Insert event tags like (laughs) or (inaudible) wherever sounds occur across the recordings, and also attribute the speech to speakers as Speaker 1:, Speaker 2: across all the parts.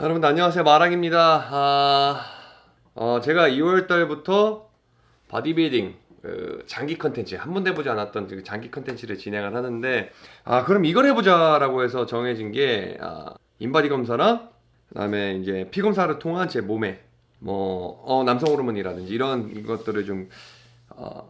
Speaker 1: 여러분들 안녕하세요. 마랑입니다. 아, 어, 제가 2월달부터 바디빌딩 그 장기 컨텐츠 한 번도 해보지 않았던 그 장기 컨텐츠를 진행을 하는데 아 그럼 이걸 해보자 라고 해서 정해진 게 아, 인바디 검사랑 그 다음에 이제 피 검사를 통한 제 몸에 뭐 어, 남성 호르몬이라든지 이런 것들을 좀 어,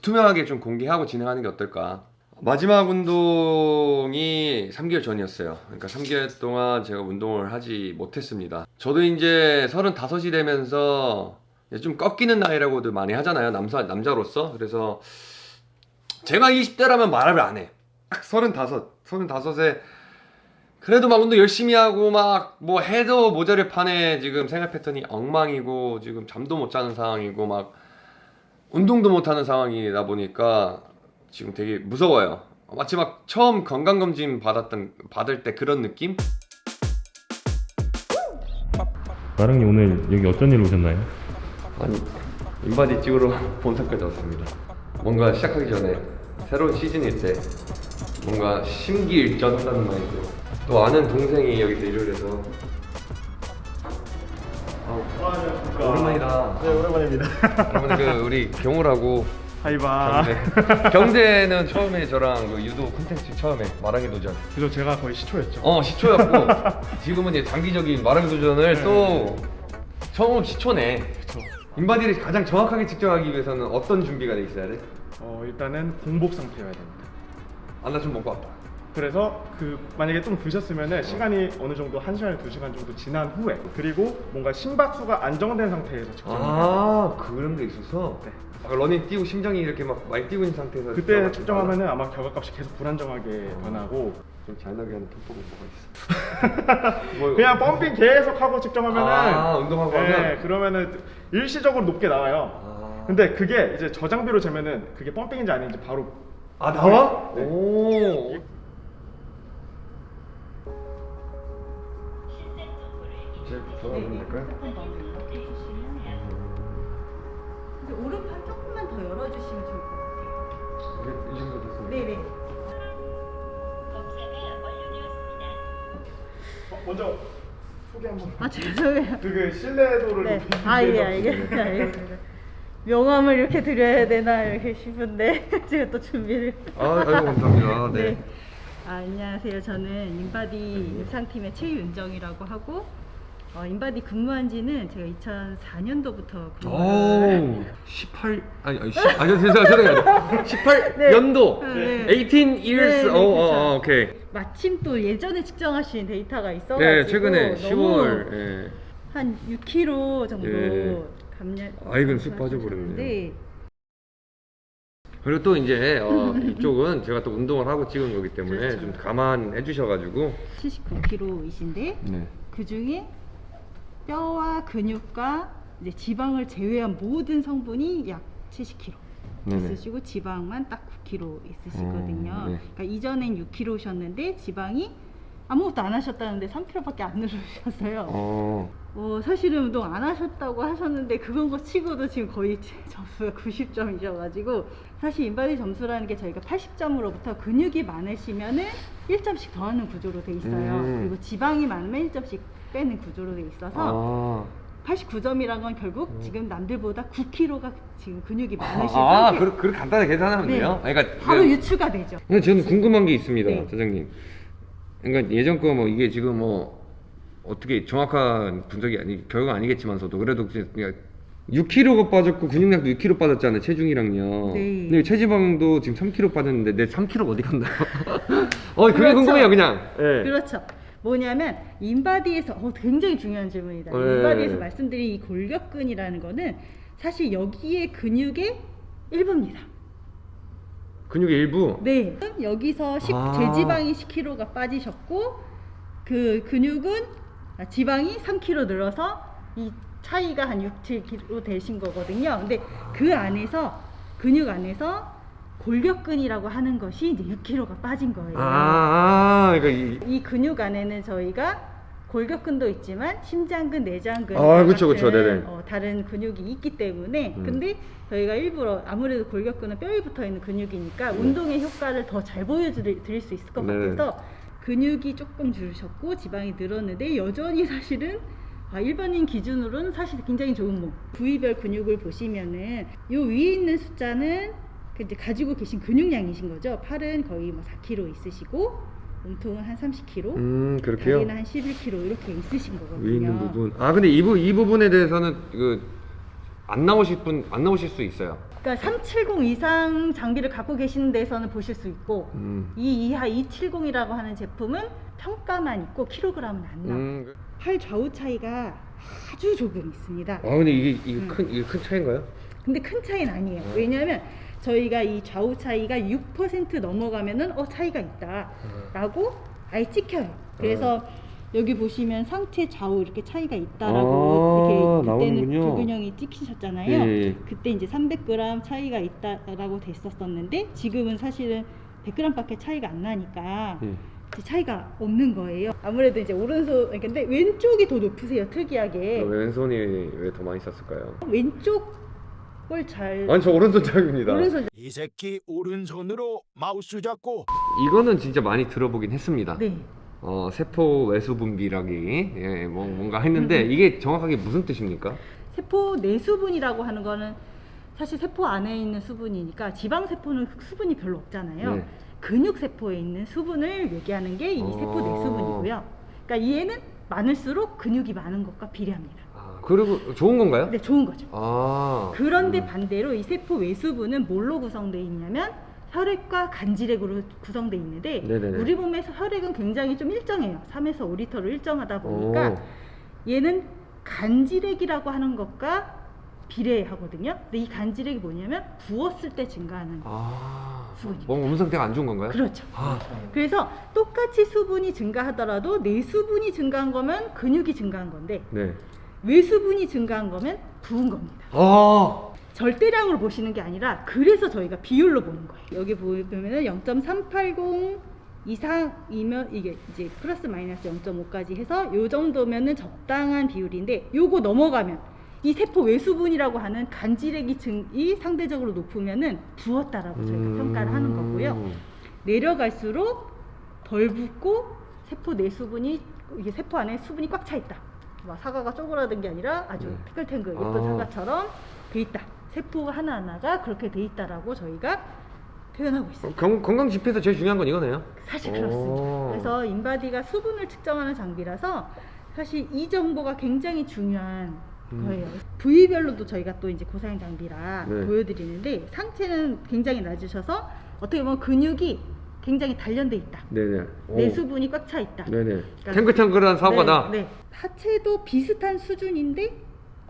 Speaker 1: 투명하게 좀 공개하고 진행하는 게 어떨까 마지막 운동이 3개월 전이었어요. 그러니까 3개월 동안 제가 운동을 하지 못했습니다. 저도 이제 35이 되면서 좀 꺾이는 나이라고들 많이 하잖아요. 남자, 남자로서. 그래서 제가 20대라면 말을 안 해. 딱 35, 35에 그래도 막 운동 열심히 하고 막 뭐 해도 모자를 판에 지금 생활 패턴이 엉망이고 지금 잠도 못 자는 상황이고 막 운동도 못 하는 상황이다 보니까 지금 되게 무서워요. 마치 막 처음 건강검진 받았던 받을 때 그런 느낌?
Speaker 2: 마랑님 오늘 여기 어쩐 일로 오셨나요?
Speaker 1: 아니 인바디 찍으러 (laughs) 본사까지 왔습니다. 뭔가 시작하기 전에 새로운 시즌일 때 뭔가 심기일전 한다는 마인드. 또 아는 동생이 여기서 일을 해서 아, 오랜만이다.
Speaker 3: 네 오랜만입니다.
Speaker 1: 여러분 그 우리 경호라고
Speaker 3: 하이바.
Speaker 1: 경대 경대는 처음에 저랑 그 유도 콘텐츠 처음에 마랑이 도전
Speaker 3: 그래서 제가 거의 시초였죠.
Speaker 1: 어 시초였고 (laughs) 지금은 이제 장기적인 마랑이 도전을
Speaker 3: 네.
Speaker 1: 또 처음 시초네
Speaker 3: 그쵸.
Speaker 1: 인바디를 가장 정확하게 측정하기 위해서는 어떤 준비가 돼 있어야 돼?
Speaker 3: 어 일단은 공복 상태여야 됩니다.
Speaker 1: 아 나 좀 먹고 왔다
Speaker 3: 그래서 그 만약에 좀 드셨으면은 시간이 어느 정도 한 시간 두 시간 정도 지난 후에 그리고 뭔가 심박수가 안정된 상태에서 측정을 해야 돼요.
Speaker 1: 아 그런 게 있어서
Speaker 3: 네.
Speaker 1: 아, 러닝 뛰고 심장이 이렇게 막 많이 뛰고 있는 상태에서
Speaker 3: 그때
Speaker 1: 측정하면
Speaker 3: 아마 결과값이 계속 불안정하게 변하고
Speaker 1: 좀 잘 나오게 하는 톡톡은 뭐가 있어 (laughs) 뭐,
Speaker 3: 그냥 펌핑 계속 하고 측정하면은
Speaker 1: 아, 운동하고
Speaker 3: 네,
Speaker 1: 하면?
Speaker 3: 그러면은 일시적으로 높게 나와요.
Speaker 1: 아,
Speaker 3: 근데 그게 이제 저장비로 재면은 그게 펌핑인지 아닌지 바로
Speaker 1: 아 나와?
Speaker 3: 네.
Speaker 1: 오
Speaker 4: 아 죄송해요.
Speaker 3: 그게 신뢰도를
Speaker 4: 네.
Speaker 3: 높이기
Speaker 4: 아예
Speaker 3: 위해서.
Speaker 4: 알겠습니다. 알겠습니다. 명함을 이렇게 드려야 되나 이렇게 싶은데 (laughs) 제가 또 준비를.
Speaker 1: 아, 아이고 감사합니다. 네.
Speaker 4: 네. 아, 안녕하세요. 저는 인바디 임상팀의 최윤정이라고 하고 어, 인바디 근무한 지는 제가 2004년도부터
Speaker 1: 오, 18 아니 아니 10, 아니 죄송해요. 18 (laughs)
Speaker 4: 네.
Speaker 1: 연도.
Speaker 4: 네.
Speaker 1: 18 years.
Speaker 4: 네,
Speaker 1: 어,
Speaker 4: 네,
Speaker 1: 어,
Speaker 4: 그쵸.
Speaker 1: 어, 오케이.
Speaker 4: 마침 또 예전에 측정하신 데이터가 있어가지고
Speaker 1: 네, 최근에
Speaker 4: 너무
Speaker 1: 10월. 예.
Speaker 4: 한 6kg 정도
Speaker 1: 예.
Speaker 4: 감량.
Speaker 1: 아, 이건 쑥 빠져버렸네요.
Speaker 4: 네.
Speaker 1: 그리고 또 이제 어, (laughs) 이쪽은 제가 또 운동을 하고 찍은 거기 때문에
Speaker 4: 그렇죠.
Speaker 1: 좀 감안해 주셔가지고.
Speaker 4: 79kg이신데
Speaker 1: 네.
Speaker 4: 그 중에 뼈와 근육과 이제 지방을 제외한 모든 성분이 약 70kg
Speaker 1: 네네.
Speaker 4: 있으시고 지방만 딱 9kg 있으시거든요.
Speaker 1: 음, 네.
Speaker 4: 그러니까 이전엔 6kg셨는데 지방이 아무것도 안 하셨다는데 3kg밖에 안 늘으셨어요.
Speaker 1: 어.
Speaker 4: 어, 사실은 운동 안 하셨다고 하셨는데 그건 거 치고도 지금 거의 (laughs) 제 점수가 90점이셔가지고 사실 인바디 점수라는 게 저희가 80점으로부터 근육이 많으시면은 1점씩 더하는 구조로 돼 있어요.
Speaker 1: 음.
Speaker 4: 그리고 지방이 많으면 1점씩 빼는 구조로 돼 있어서
Speaker 1: 아.
Speaker 4: 89점이란 건 결국 지금 남들보다 9kg가 지금 근육이 많으신
Speaker 1: 아,
Speaker 4: 상태.
Speaker 1: 그렇게 그렇게 간단하게 계산하면
Speaker 4: 네.
Speaker 1: 돼요? 그러니까
Speaker 4: 바로
Speaker 1: 네.
Speaker 4: 유추가 되죠.
Speaker 1: 근데 저는 궁금한 게 있습니다,
Speaker 4: 네.
Speaker 1: 사장님. 그러니까 예전 거 뭐 이게 지금 뭐 어떻게 정확한 분석이 아니 결과가 아니겠지만서도 그래도 그냥 6kg가 빠졌고 근육량도 6kg 빠졌잖아요 체중이랑요.
Speaker 4: 네.
Speaker 1: 근데 체지방도 지금 3kg 빠졌는데 내 3kg 어디 갔나요? (laughs) 어 그게
Speaker 4: 그렇죠.
Speaker 1: 궁금해요 그냥. 예.
Speaker 4: 그렇죠. 뭐냐면 인바디에서 어, 굉장히 중요한 질문이다.
Speaker 1: 네.
Speaker 4: 인바디에서 말씀드린 이 골격근이라는 거는 사실 여기에 근육의 일부입니다.
Speaker 1: 근육의 일부.
Speaker 4: 네. 여기서 10,
Speaker 1: 아.
Speaker 4: 제지방이 10kg가 빠지셨고 그 근육은 아, 지방이 3kg 늘어서 이 차이가 한 6, 7kg 되신 거거든요. 근데 그 안에서 근육 안에서 골격근이라고 하는 것이 이제 6kg가 빠진 거예요.
Speaker 1: 아, 아 그러니까 이,
Speaker 4: 이 근육 안에는 저희가 골격근도 있지만 심장근, 내장근
Speaker 1: 아, 그쵸, 그쵸. 네네.
Speaker 4: 어, 다른 근육이 있기 때문에
Speaker 1: 음.
Speaker 4: 근데 저희가 일부러 아무래도 골격근은 뼈에 붙어 있는 근육이니까 운동의 효과를 더 잘 보여드릴 드릴 수 있을 것
Speaker 1: 네네.
Speaker 4: 같아서 근육이 조금 줄으셨고 지방이 늘었는데 여전히 사실은 아, 일반인 기준으로는 사실 굉장히 좋은 몸. 부위별 근육을 보시면은 요 위에 있는 숫자는 그 이제 가지고 계신 근육량이신 거죠. 팔은 거의 뭐 4kg 있으시고 몸통은 한 30kg,
Speaker 1: 음 그렇게요.
Speaker 4: 다리는 한 11kg 이렇게 있으신 거거든요.
Speaker 1: 위에 있는 부분. 아 근데 이, 부, 이 부분에 대해서는 그 안 나오실 분 안 나오실 수 있어요.
Speaker 4: 그러니까 370 이상 장비를 갖고 계시는 데서는 보실 수 있고
Speaker 1: 음.
Speaker 4: 이 이하 270이라고 하는 제품은 평가만 있고 킬로그램은 안 나와요.
Speaker 1: 음.
Speaker 4: 팔 좌우 차이가 아주 조금 있습니다.
Speaker 1: 아 근데 이게 이게
Speaker 4: 음.
Speaker 1: 큰 이게 큰 차인가요?
Speaker 4: 근데 큰 차이는 아니에요. 왜냐하면 저희가 이 좌우 차이가 6% 넘어가면은 어 차이가 있다라고 아예 찍혀요. 그래서 여기 보시면 상체 좌우 이렇게 차이가 있다라고
Speaker 1: 아,
Speaker 4: 이렇게
Speaker 1: 나오는군요.
Speaker 4: 그때는 불균형이 찍히셨잖아요.
Speaker 1: 예, 예.
Speaker 4: 그때 이제 300g 차이가 있다라고 됐었었는데 지금은 사실은 100g밖에 차이가 안 나니까
Speaker 1: 예.
Speaker 4: 이제 차이가 없는 거예요. 아무래도 이제 오른손 근데 왼쪽이 더 높으세요. 특이하게
Speaker 1: 왜 왼손이 왜 더 많이 썼을까요?
Speaker 4: 왼쪽 을잘
Speaker 1: 아니 저 오른손 잡입니다.
Speaker 4: 오른손
Speaker 5: 이 새끼 오른손으로 마우스 잡고
Speaker 1: 이거는 진짜 많이 들어보긴 했습니다.
Speaker 4: 네.
Speaker 1: 어 세포 외수 분비라기 예, 뭐, 뭔가
Speaker 4: 음,
Speaker 1: 했는데 이게 정확하게 무슨 뜻입니까?
Speaker 4: 세포 내수분이라고 하는 거는 사실 세포 안에 있는 수분이니까 지방 세포는 수분이 별로 없잖아요.
Speaker 1: 네.
Speaker 4: 근육 세포에 있는 수분을 얘기하는 게이 세포
Speaker 1: 어.
Speaker 4: 내수분이고요. 그러니까 얘는 많을수록 근육이 많은 것과 비례합니다.
Speaker 1: 아, 그리고 좋은 건가요?
Speaker 4: 근데 좋은 거죠.
Speaker 1: 아
Speaker 4: 그런데
Speaker 1: 음.
Speaker 4: 반대로 이 세포 외수분은 뭘로 구성되어 있냐면 혈액과 간질액으로 구성되어 있는데
Speaker 1: 네네네.
Speaker 4: 우리 몸에서 혈액은 굉장히 좀 일정해요. 3에서 5리터로 일정하다 보니까
Speaker 1: 오.
Speaker 4: 얘는 간질액이라고 하는 것과 비례하거든요. 근데 이 간질액이 뭐냐면 부었을 때 증가하는
Speaker 1: 아,
Speaker 4: 수분입니다.
Speaker 1: 뭔가 몸 상태가 안 좋은 건가요?
Speaker 4: 그렇죠.
Speaker 1: 아,
Speaker 4: 그래서 똑같이 수분이 증가하더라도 내 수분이 증가한 거면 근육이 증가한 건데
Speaker 1: 네.
Speaker 4: 외수분이 증가한 거면 부은 겁니다.
Speaker 1: 아,
Speaker 4: 절대량으로 보시는 게 아니라 그래서 저희가 비율로 보는 거예요. 여기 보면은 0.380 이상이면 이게 이제 플러스 마이너스 0.5까지 해서 요 정도면은 적당한 비율인데 요거 넘어가면 이 세포 외수분이라고 하는 간질액이 증이 상대적으로 높으면은 부었다라고 저희가
Speaker 1: 음.
Speaker 4: 평가를 하는 거고요. 내려갈수록 덜 붓고 세포 내수분이 이게 세포 안에 수분이 꽉 차 있다. 막 사과가 쪼그라든 게 아니라 아주
Speaker 1: 네.
Speaker 4: 탱글탱글 예쁜
Speaker 1: 아.
Speaker 4: 사과처럼 돼 있다. 세포 하나하나가 그렇게 돼 있다라고 저희가 표현하고 있습니다.
Speaker 1: 건, 건강 지표에서 제일 중요한 건 이거네요.
Speaker 4: 사실
Speaker 1: 오.
Speaker 4: 그렇습니다. 그래서 인바디가 수분을 측정하는 장비라서 사실 이 정보가 굉장히 중요한
Speaker 1: 음.
Speaker 4: 거예요. 부위별로도 저희가 또 이제 고사양 장비라
Speaker 1: 네.
Speaker 4: 보여드리는데 상체는 굉장히 낮으셔서 어떻게 보면 근육이 굉장히 단련돼 있다.
Speaker 1: 네네. 오.
Speaker 4: 내수분이 꽉 차 있다.
Speaker 1: 네네.
Speaker 4: 그러니까
Speaker 1: 탱글탱글한 사과다.
Speaker 4: 네, 네. 하체도 비슷한 수준인데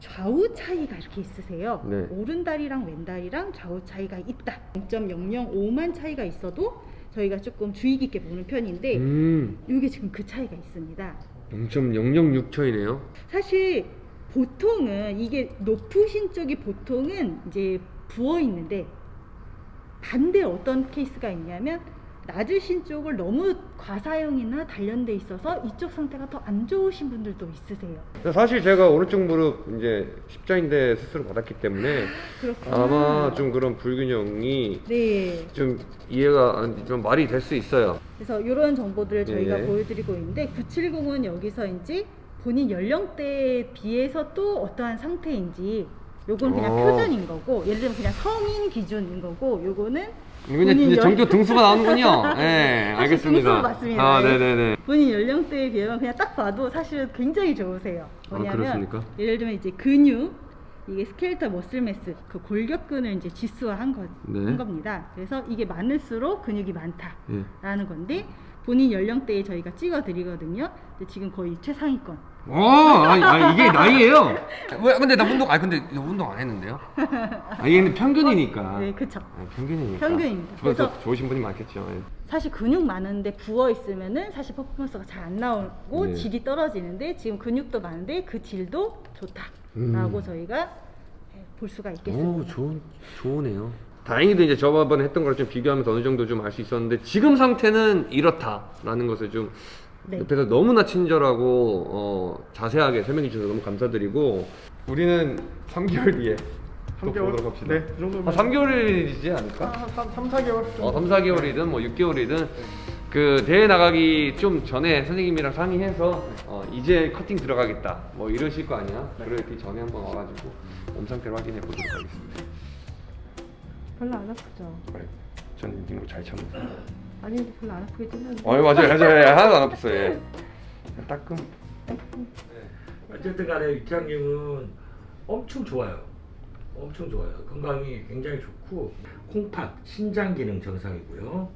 Speaker 4: 좌우 차이가 이렇게 있으세요.
Speaker 1: 네.
Speaker 4: 오른 다리랑 왼 다리랑 좌우 차이가 있다. 0.005만 차이가 있어도 저희가 조금 주의 깊게 보는 편인데
Speaker 1: 음,
Speaker 4: 이게 지금 그 차이가 있습니다.
Speaker 1: 0.006초이네요.
Speaker 4: 사실 보통은 이게 높으신 쪽이 보통은 이제 부어 있는데 반대 어떤 케이스가 있냐면 낮으신 쪽을 너무 과사용이나 단련돼 있어서 이쪽 상태가 더 안 좋으신 분들도 있으세요.
Speaker 1: 사실 제가 오른쪽 무릎 이제 십자인대 수술을 받았기 때문에
Speaker 4: 그렇구나.
Speaker 1: 아마 좀 그런 불균형이
Speaker 4: 네.
Speaker 1: 좀 이해가 안- 좀 말이 될 수 있어요.
Speaker 4: 그래서 이런 정보들을 저희가
Speaker 1: 예, 예.
Speaker 4: 보여드리고 있는데 970은 여기서 이제 본인 연령대에 비해서 또 어떠한 상태인지 요건 그냥
Speaker 1: 어.
Speaker 4: 표준인 거고 예를 들면 그냥 성인 기준인 거고 요거는
Speaker 1: 그냥
Speaker 4: 연-
Speaker 1: 정교 등수가 나오는군요. (laughs) 네, 알겠습니다.
Speaker 4: 등수가 맞습니다.
Speaker 1: 아, 네네네.
Speaker 4: 본인 연령대에 비하면 그냥 딱 봐도 사실 굉장히 좋으세요.
Speaker 1: 아,
Speaker 4: 뭐냐면
Speaker 1: 그렇습니까?
Speaker 4: 예를 들면 이제 근육 이게 스켈터 머슬 매스 그 골격근을 이제 지수화한 거,
Speaker 1: 네.
Speaker 4: 한 겁니다. 그래서 이게 많을수록 근육이 많다.
Speaker 1: 예.
Speaker 4: 라는 건데 본인 연령대에 저희가 찍어 드리거든요. 근데 지금 거의 최상위권.
Speaker 1: 어, 아니, 아니, 이게 나이예요. 왜? 근데 나 운동, 아니 근데 나 운동 안 했는데요. (laughs) 아, 이게 근데 평균이니까.
Speaker 4: 네, 그쵸.
Speaker 1: 아, 평균이니까.
Speaker 4: 평균입니다.
Speaker 1: 그래서 좋으신 분이 많겠죠. 예.
Speaker 4: 사실 근육 많은데 부어 있으면은 사실 퍼포먼스가 잘 안 나오고
Speaker 1: 네.
Speaker 4: 질이 떨어지는데 지금 근육도 많은데 그 질도 좋다라고
Speaker 1: 음.
Speaker 4: 저희가 네, 볼 수가 있겠습니다.
Speaker 1: 오, 좋은, 좋으네요. 다행히도 이제 저번에 했던 거랑 좀 비교하면서 어느 정도 좀 알 수 있었는데 지금 상태는 이렇다라는 것을 좀
Speaker 4: 네.
Speaker 1: 옆에서 너무나 친절하고 어, 자세하게 설명해 주셔서 너무 감사드리고 우리는 3개월 뒤에 또
Speaker 3: 3개월?
Speaker 1: 보도록 합시다.
Speaker 3: 네, 그 정도면
Speaker 1: 아, 3개월이지 않을까?
Speaker 3: 한 3, 4개월 정도.
Speaker 1: 어, 3, 4개월이든 뭐 6개월이든 그 대회 나가기 좀 전에 선생님이랑 상의해서 어, 이제 커팅 들어가겠다 뭐 이러실 거 아니야? 그렇기 전에 한번 와가지고 몸 상태를 확인해 보도록 하겠습니다.
Speaker 6: 별로 안 아프죠?
Speaker 1: 전 이거 잘 참고.
Speaker 6: 아니 별로 안 아프겠지 않은데
Speaker 1: 어 맞아요 맞아요 하나도 안 아팠어요. 예. 따끔.
Speaker 7: 어쨌든 간에 유태양님은 엄청 좋아요. 엄청 좋아요. 건강이 굉장히 좋고 콩팥, 신장 기능 정상이고요.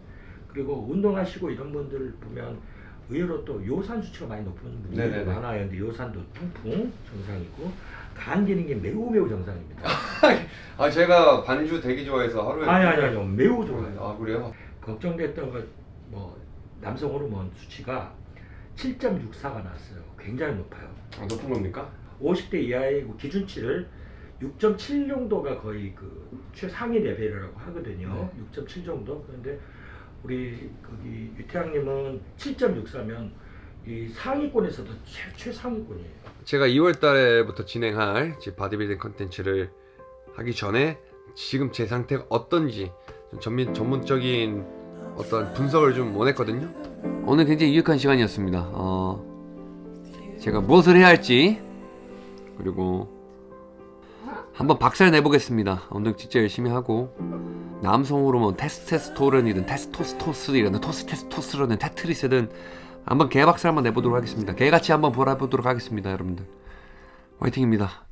Speaker 7: 그리고 운동하시고 이런 분들 보면 의외로 또 요산 수치가 많이 높은 분들이. 많아요. 근데 요산도 통풍 정상이고 간 기능이 매우 매우 정상입니다. (laughs)
Speaker 1: 아 제가 반주 되게 좋아해서 하루에.
Speaker 7: 아니 아니 아니요 매우 좋아요.
Speaker 1: 아 그래요?
Speaker 7: 걱정됐던 것 뭐 남성 호르몬 수치가 7.64가 나왔어요. 굉장히 높아요.
Speaker 1: 아, 높은 겁니까?
Speaker 7: 50대 이하의 그 기준치를 6.7 정도가 거의 그 최상위 레벨이라고 하거든요. 6.7 정도. 그런데 우리 거기 유태양님은 7.64면 이 상위권에서도 최, 최상위권이에요.
Speaker 1: 제가 2월 달에부터 진행할 이제 바디빌딩 컨텐츠를 하기 전에 지금 제 상태가 어떤지 좀 전민, 전문적인 어떤 분석을 좀 원했거든요. 오늘 굉장히 유익한 시간이었습니다. 어, 제가 무엇을 해야 할지 그리고 한번 박살 내보겠습니다. 오늘 진짜 열심히 하고 남성 호르몬 테스테스토론이든 테스토스토스이든 토스테스토스론이든 테트리스든 한번 개박살 한번 내보도록 하겠습니다. 개같이 한번 보라보도록 하겠습니다, 여러분들. 화이팅입니다.